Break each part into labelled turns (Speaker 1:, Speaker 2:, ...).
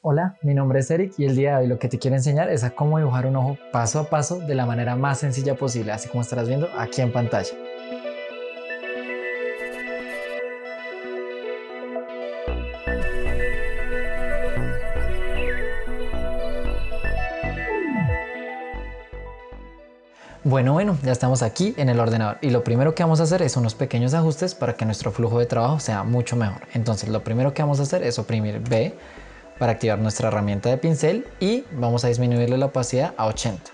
Speaker 1: Hola, mi nombre es Eric y el día de hoy lo que te quiero enseñar es a cómo dibujar un ojo paso a paso de la manera más sencilla posible, así como estarás viendo aquí en pantalla. Bueno, bueno, ya estamos aquí en el ordenador y lo primero que vamos a hacer es unos pequeños ajustes para que nuestro flujo de trabajo sea mucho mejor. Entonces lo primero que vamos a hacer es oprimir B para activar nuestra herramienta de pincel y vamos a disminuirle la opacidad a 80.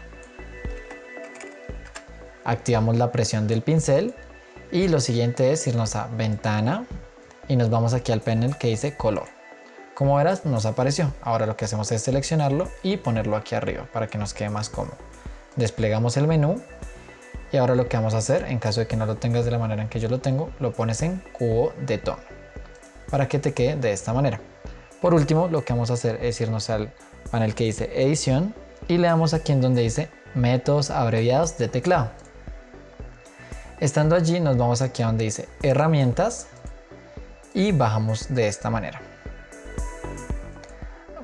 Speaker 1: Activamos la presión del pincel y lo siguiente es irnos a ventana y nos vamos aquí al panel que dice color. Como verás nos apareció, ahora lo que hacemos es seleccionarlo y ponerlo aquí arriba para que nos quede más cómodo desplegamos el menú y ahora lo que vamos a hacer en caso de que no lo tengas de la manera en que yo lo tengo lo pones en cubo de tono para que te quede de esta manera por último lo que vamos a hacer es irnos al panel que dice edición y le damos aquí en donde dice métodos abreviados de teclado. Estando allí nos vamos aquí a donde dice herramientas y bajamos de esta manera.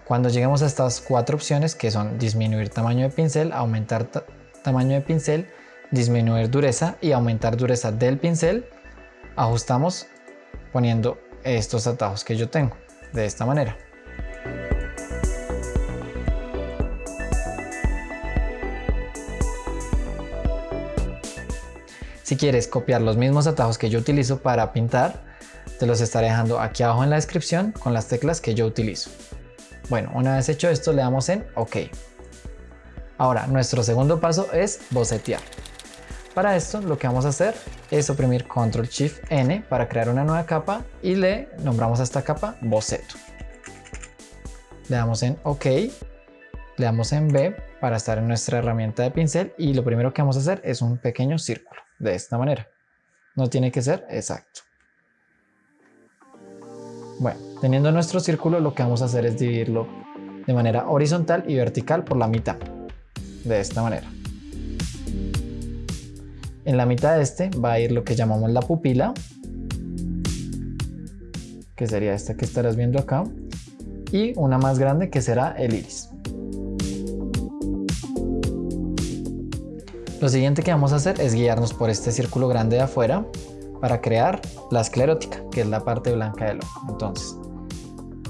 Speaker 1: Cuando lleguemos a estas cuatro opciones que son disminuir tamaño de pincel, aumentar tamaño de pincel, disminuir dureza y aumentar dureza del pincel, ajustamos poniendo estos atajos que yo tengo de esta manera. Si quieres copiar los mismos atajos que yo utilizo para pintar, te los estaré dejando aquí abajo en la descripción con las teclas que yo utilizo. Bueno, una vez hecho esto le damos en OK. Ahora, nuestro segundo paso es bocetear. Para esto lo que vamos a hacer es oprimir Control Shift N para crear una nueva capa y le nombramos a esta capa boceto. Le damos en OK, le damos en B para estar en nuestra herramienta de pincel y lo primero que vamos a hacer es un pequeño círculo de esta manera. No tiene que ser exacto. Bueno, teniendo nuestro círculo lo que vamos a hacer es dividirlo de manera horizontal y vertical por la mitad, de esta manera. En la mitad de este va a ir lo que llamamos la pupila, que sería esta que estarás viendo acá, y una más grande que será el iris. Lo siguiente que vamos a hacer es guiarnos por este círculo grande de afuera para crear la esclerótica, que es la parte blanca del ojo. Entonces,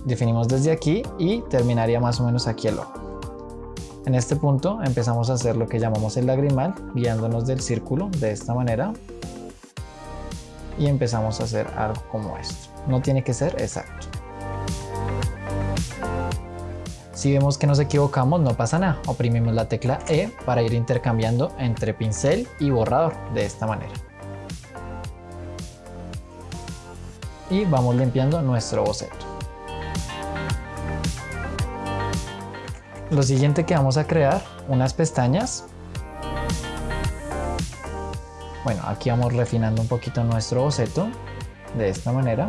Speaker 1: definimos desde aquí y terminaría más o menos aquí el ojo. En este punto empezamos a hacer lo que llamamos el lagrimal, guiándonos del círculo de esta manera. Y empezamos a hacer algo como esto. No tiene que ser exacto. Si vemos que nos equivocamos no pasa nada, oprimimos la tecla E para ir intercambiando entre pincel y borrador de esta manera. y vamos limpiando nuestro boceto. Lo siguiente que vamos a crear, unas pestañas. Bueno, aquí vamos refinando un poquito nuestro boceto de esta manera.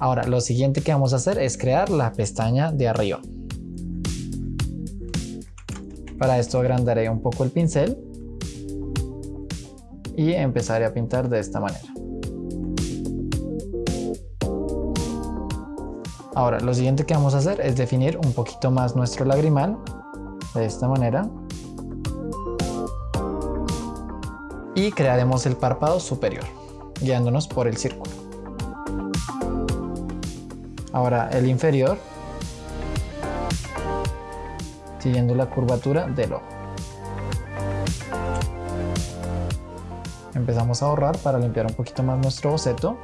Speaker 1: Ahora, lo siguiente que vamos a hacer es crear la pestaña de arriba. Para esto agrandaré un poco el pincel y empezaré a pintar de esta manera. Ahora, lo siguiente que vamos a hacer es definir un poquito más nuestro lagrimal, de esta manera. Y crearemos el párpado superior, guiándonos por el círculo. Ahora el inferior, siguiendo la curvatura del ojo. empezamos a ahorrar para limpiar un poquito más nuestro boceto.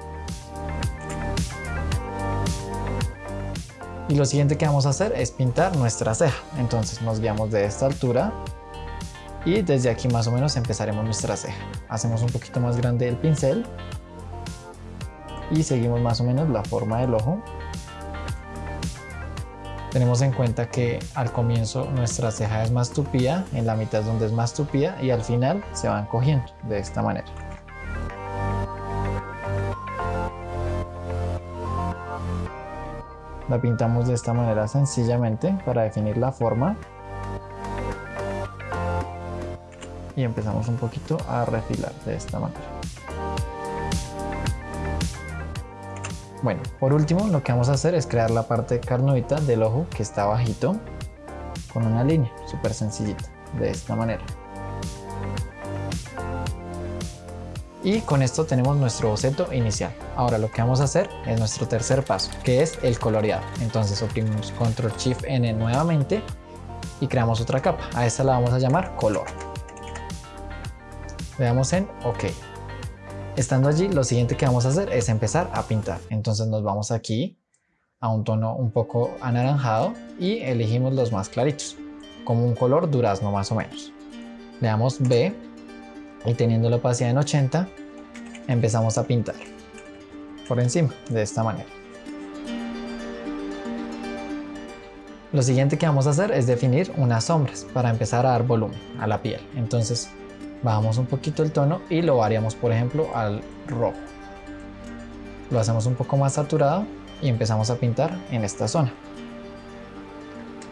Speaker 1: Y lo siguiente que vamos a hacer es pintar nuestra ceja. Entonces nos guiamos de esta altura y desde aquí más o menos empezaremos nuestra ceja. Hacemos un poquito más grande el pincel y seguimos más o menos la forma del ojo tenemos en cuenta que al comienzo nuestra ceja es más tupida, en la mitad es donde es más tupida y al final se van cogiendo de esta manera. La pintamos de esta manera sencillamente para definir la forma. Y empezamos un poquito a refilar de esta manera. Bueno, por último lo que vamos a hacer es crear la parte carnudita del ojo que está bajito con una línea súper sencillita, de esta manera. Y con esto tenemos nuestro boceto inicial. Ahora lo que vamos a hacer es nuestro tercer paso, que es el coloreado. Entonces oprimimos Control Shift N nuevamente y creamos otra capa. A esta la vamos a llamar color. Le damos en OK. Estando allí, lo siguiente que vamos a hacer es empezar a pintar. Entonces nos vamos aquí a un tono un poco anaranjado y elegimos los más claritos, como un color durazno más o menos. Le damos B y teniendo la opacidad en 80 empezamos a pintar por encima de esta manera. Lo siguiente que vamos a hacer es definir unas sombras para empezar a dar volumen a la piel. Entonces bajamos un poquito el tono y lo variamos por ejemplo al rojo. Lo hacemos un poco más saturado y empezamos a pintar en esta zona.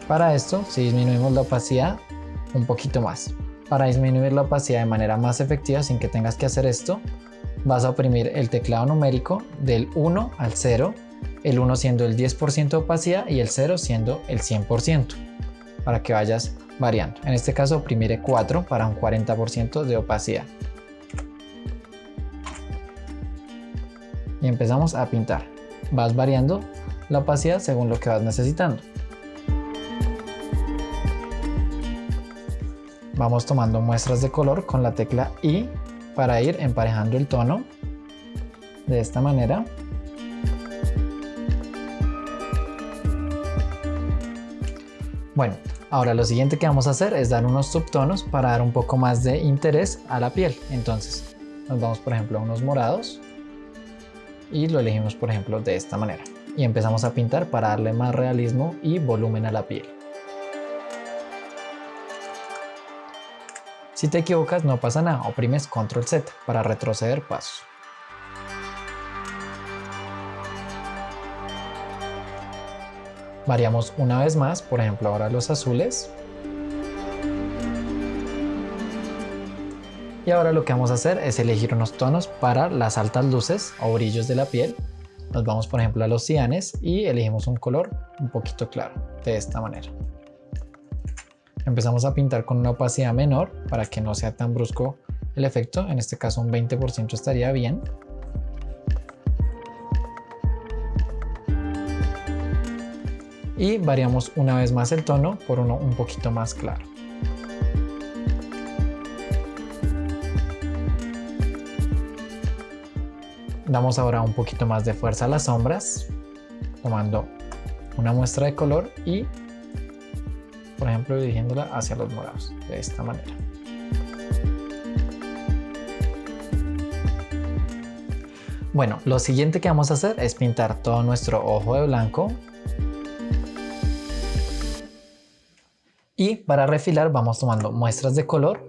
Speaker 1: Para esto si disminuimos la opacidad un poquito más. Para disminuir la opacidad de manera más efectiva sin que tengas que hacer esto, vas a oprimir el teclado numérico del 1 al 0, el 1 siendo el 10% de opacidad y el 0 siendo el 100%, para que vayas variando. En este caso oprimiré 4 para un 40% de opacidad. Y empezamos a pintar. Vas variando la opacidad según lo que vas necesitando. Vamos tomando muestras de color con la tecla I para ir emparejando el tono de esta manera. Bueno, ahora lo siguiente que vamos a hacer es dar unos subtonos para dar un poco más de interés a la piel. Entonces nos vamos por ejemplo a unos morados y lo elegimos por ejemplo de esta manera. Y empezamos a pintar para darle más realismo y volumen a la piel. Si te equivocas no pasa nada, oprimes Control Z para retroceder pasos. Variamos una vez más, por ejemplo ahora los azules. Y ahora lo que vamos a hacer es elegir unos tonos para las altas luces o brillos de la piel. Nos vamos por ejemplo a los cianes y elegimos un color un poquito claro, de esta manera. Empezamos a pintar con una opacidad menor para que no sea tan brusco el efecto, en este caso un 20% estaría bien. Y variamos una vez más el tono por uno un poquito más claro. Damos ahora un poquito más de fuerza a las sombras, tomando una muestra de color y por ejemplo dirigiéndola hacia los morados, de esta manera. Bueno, lo siguiente que vamos a hacer es pintar todo nuestro ojo de blanco. Y para refilar vamos tomando muestras de color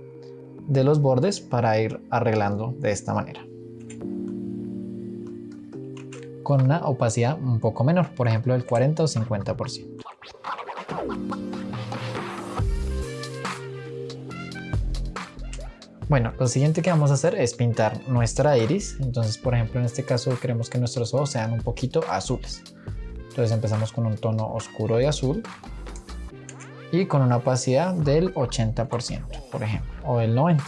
Speaker 1: de los bordes para ir arreglando de esta manera. Con una opacidad un poco menor, por ejemplo el 40 o 50%. Bueno, lo siguiente que vamos a hacer es pintar nuestra iris. Entonces, por ejemplo, en este caso queremos que nuestros ojos sean un poquito azules. Entonces empezamos con un tono oscuro de azul y con una opacidad del 80%, por ejemplo, o del 90%.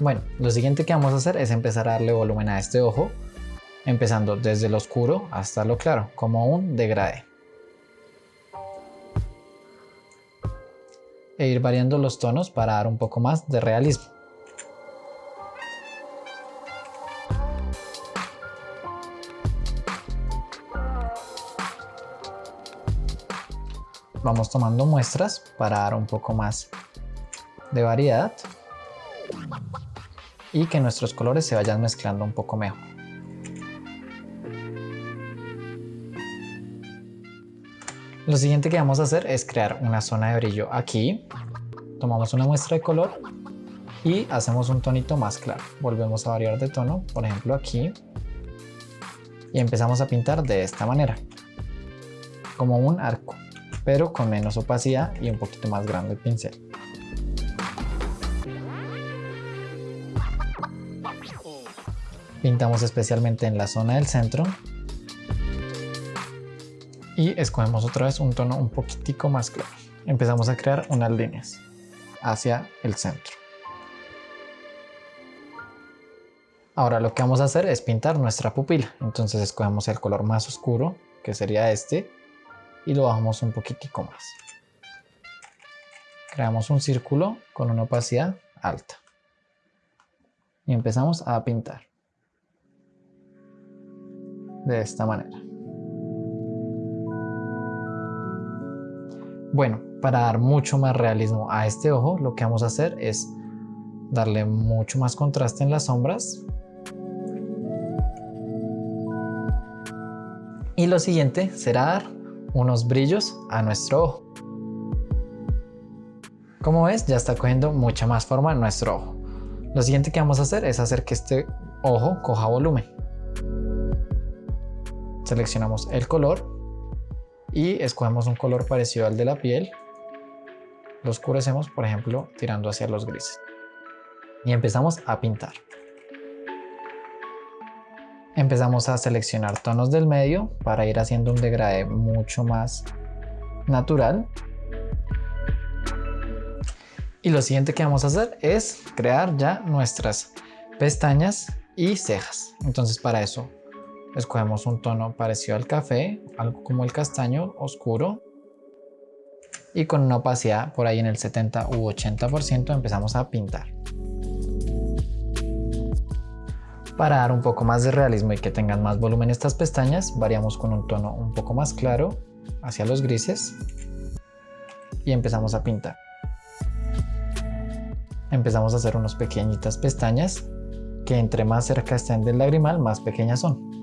Speaker 1: Bueno, lo siguiente que vamos a hacer es empezar a darle volumen a este ojo, empezando desde lo oscuro hasta lo claro, como un degradé. E ir variando los tonos para dar un poco más de realismo. Vamos tomando muestras para dar un poco más de variedad y que nuestros colores se vayan mezclando un poco mejor. Lo siguiente que vamos a hacer es crear una zona de brillo aquí. Tomamos una muestra de color y hacemos un tonito más claro. Volvemos a variar de tono, por ejemplo aquí. Y empezamos a pintar de esta manera. Como un arco, pero con menos opacidad y un poquito más grande el pincel. Pintamos especialmente en la zona del centro. Y escogemos otra vez un tono un poquitico más claro. Empezamos a crear unas líneas hacia el centro. Ahora lo que vamos a hacer es pintar nuestra pupila. Entonces escogemos el color más oscuro, que sería este, y lo bajamos un poquitico más. Creamos un círculo con una opacidad alta. Y empezamos a pintar. De esta manera. Bueno, para dar mucho más realismo a este ojo, lo que vamos a hacer es darle mucho más contraste en las sombras Y lo siguiente será dar unos brillos a nuestro ojo. Como ves, ya está cogiendo mucha más forma nuestro ojo. Lo siguiente que vamos a hacer es hacer que este ojo coja volumen. Seleccionamos el color y escogemos un color parecido al de la piel. Lo oscurecemos, por ejemplo, tirando hacia los grises. Y empezamos a pintar. Empezamos a seleccionar tonos del medio para ir haciendo un degradé mucho más natural. Y lo siguiente que vamos a hacer es crear ya nuestras pestañas y cejas. Entonces para eso escogemos un tono parecido al café, algo como el castaño oscuro. Y con una opacidad por ahí en el 70 u 80% empezamos a pintar. Para dar un poco más de realismo y que tengan más volumen estas pestañas, variamos con un tono un poco más claro hacia los grises y empezamos a pintar. Empezamos a hacer unas pequeñitas pestañas que entre más cerca estén del lagrimal, más pequeñas son.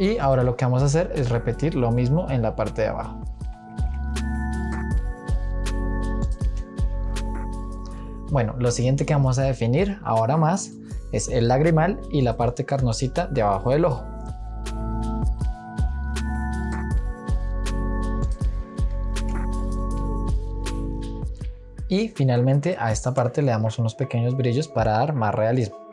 Speaker 1: Y ahora lo que vamos a hacer es repetir lo mismo en la parte de abajo. Bueno, lo siguiente que vamos a definir ahora más es el lagrimal y la parte carnosita de abajo del ojo. Y finalmente a esta parte le damos unos pequeños brillos para dar más realismo.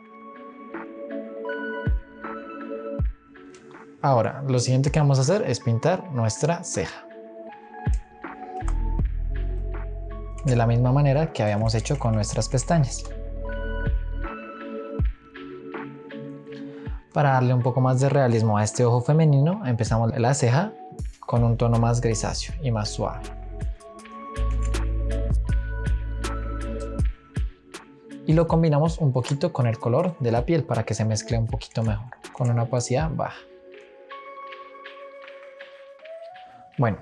Speaker 1: Ahora, lo siguiente que vamos a hacer es pintar nuestra ceja. de la misma manera que habíamos hecho con nuestras pestañas. Para darle un poco más de realismo a este ojo femenino, empezamos la ceja con un tono más grisáceo y más suave. Y lo combinamos un poquito con el color de la piel para que se mezcle un poquito mejor, con una opacidad baja. Bueno,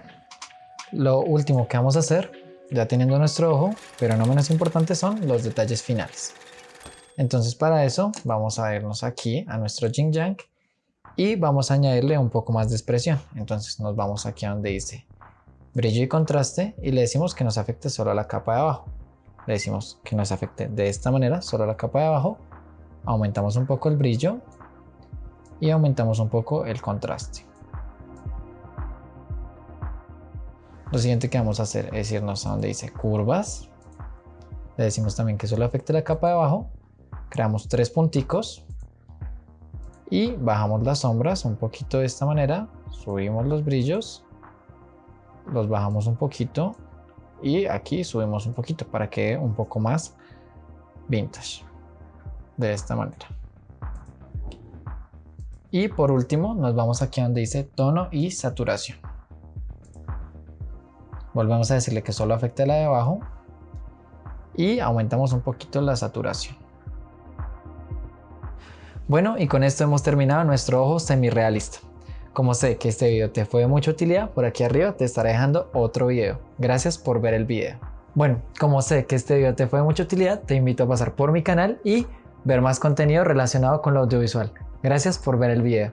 Speaker 1: lo último que vamos a hacer ya teniendo nuestro ojo, pero no menos importante son los detalles finales. Entonces para eso vamos a irnos aquí a nuestro Jing y vamos a añadirle un poco más de expresión. Entonces nos vamos aquí a donde dice brillo y contraste y le decimos que nos afecte solo a la capa de abajo. Le decimos que nos afecte de esta manera solo a la capa de abajo. Aumentamos un poco el brillo y aumentamos un poco el contraste. Lo siguiente que vamos a hacer es irnos a donde dice curvas. Le decimos también que solo afecte la capa de abajo. Creamos tres punticos. Y bajamos las sombras un poquito de esta manera. Subimos los brillos. Los bajamos un poquito. Y aquí subimos un poquito para que quede un poco más vintage. De esta manera. Y por último nos vamos aquí donde dice tono y saturación. Volvemos a decirle que solo afecte la de abajo y aumentamos un poquito la saturación. Bueno, y con esto hemos terminado nuestro ojo semi-realista. Como sé que este video te fue de mucha utilidad, por aquí arriba te estaré dejando otro video. Gracias por ver el video. Bueno, como sé que este video te fue de mucha utilidad, te invito a pasar por mi canal y ver más contenido relacionado con lo audiovisual. Gracias por ver el video.